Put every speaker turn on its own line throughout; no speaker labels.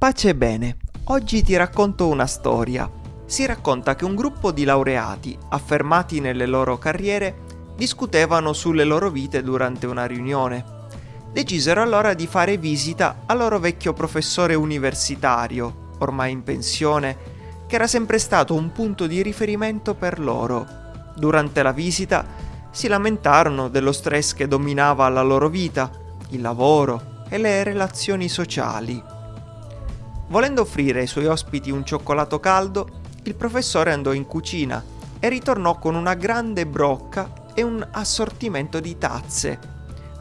Pace e bene, oggi ti racconto una storia. Si racconta che un gruppo di laureati, affermati nelle loro carriere, discutevano sulle loro vite durante una riunione. Decisero allora di fare visita al loro vecchio professore universitario, ormai in pensione, che era sempre stato un punto di riferimento per loro. Durante la visita si lamentarono dello stress che dominava la loro vita, il lavoro e le relazioni sociali. Volendo offrire ai suoi ospiti un cioccolato caldo, il professore andò in cucina e ritornò con una grande brocca e un assortimento di tazze,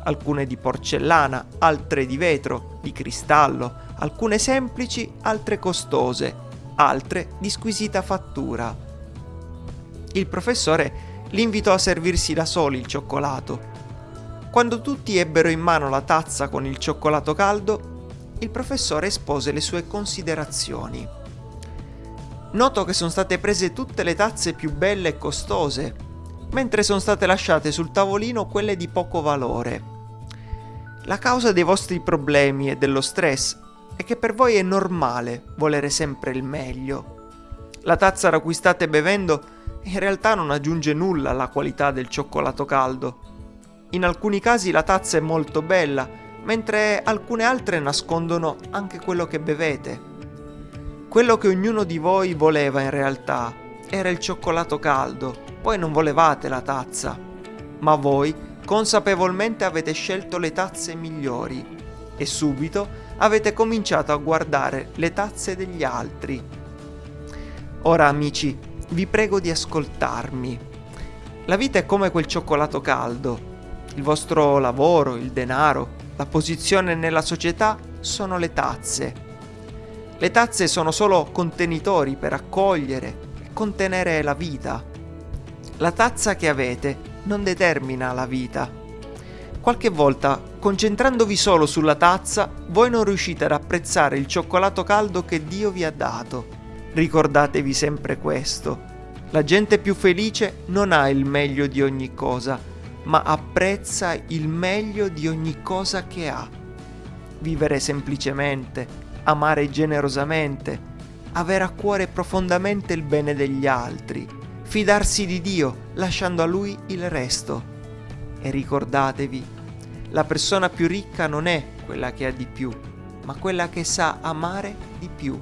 alcune di porcellana, altre di vetro, di cristallo, alcune semplici, altre costose, altre di squisita fattura. Il professore li invitò a servirsi da soli il cioccolato. Quando tutti ebbero in mano la tazza con il cioccolato caldo, il professore espose le sue considerazioni. Noto che sono state prese tutte le tazze più belle e costose, mentre sono state lasciate sul tavolino quelle di poco valore. La causa dei vostri problemi e dello stress è che per voi è normale volere sempre il meglio. La tazza da cui state bevendo in realtà non aggiunge nulla alla qualità del cioccolato caldo. In alcuni casi la tazza è molto bella mentre alcune altre nascondono anche quello che bevete. Quello che ognuno di voi voleva in realtà era il cioccolato caldo, poi non volevate la tazza, ma voi consapevolmente avete scelto le tazze migliori e subito avete cominciato a guardare le tazze degli altri. Ora amici, vi prego di ascoltarmi. La vita è come quel cioccolato caldo. Il vostro lavoro, il denaro, la posizione nella società sono le tazze. Le tazze sono solo contenitori per accogliere e contenere la vita. La tazza che avete non determina la vita. Qualche volta, concentrandovi solo sulla tazza, voi non riuscite ad apprezzare il cioccolato caldo che Dio vi ha dato. Ricordatevi sempre questo. La gente più felice non ha il meglio di ogni cosa, ma apprezza il meglio di ogni cosa che ha. Vivere semplicemente, amare generosamente, avere a cuore profondamente il bene degli altri, fidarsi di Dio lasciando a Lui il resto. E ricordatevi, la persona più ricca non è quella che ha di più, ma quella che sa amare di più.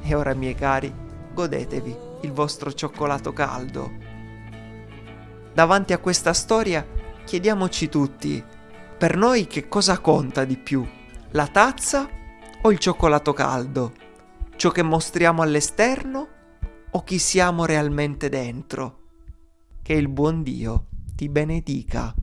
E ora, miei cari, godetevi il vostro cioccolato caldo. Davanti a questa storia chiediamoci tutti, per noi che cosa conta di più? La tazza o il cioccolato caldo? Ciò che mostriamo all'esterno o chi siamo realmente dentro? Che il buon Dio ti benedica.